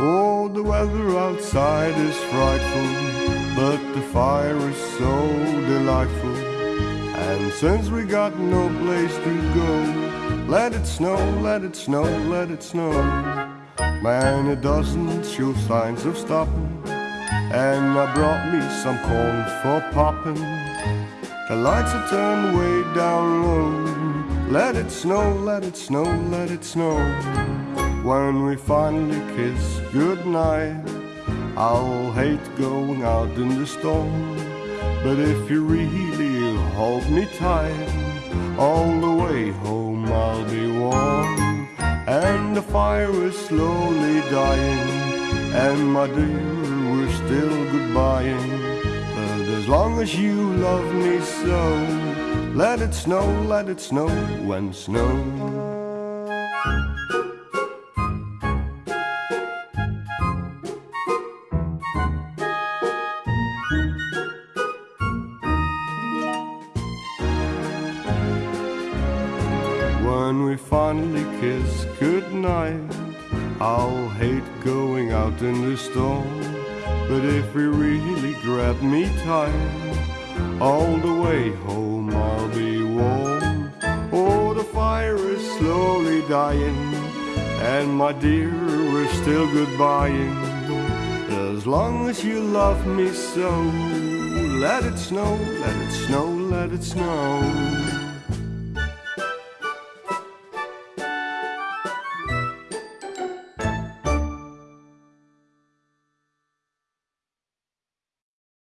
Oh, the weather outside is frightful, but the fire is so delightful. And since we got no place to go, let it snow, let it snow, let it snow. Man, it doesn't show signs of stopping. And I brought me some corn for popping. The lights are turned way down low. Let it snow, let it snow, let it snow. When we finally kiss goodnight, I'll hate going out in the storm. But if you really hold me tight, all the way home I'll be warm. And the fire is slowly dying, and my dear, we're still goodbying. As long as you love me so, let it snow, let it snow when snow. When we finally kiss goodnight, I'll hate going out in the storm. But if you really grab me tight, all the way home I'll be warm. Oh, the fire is slowly dying, and my dear, we're still goodbying. As long as you love me so, let it snow, let it snow, let it snow.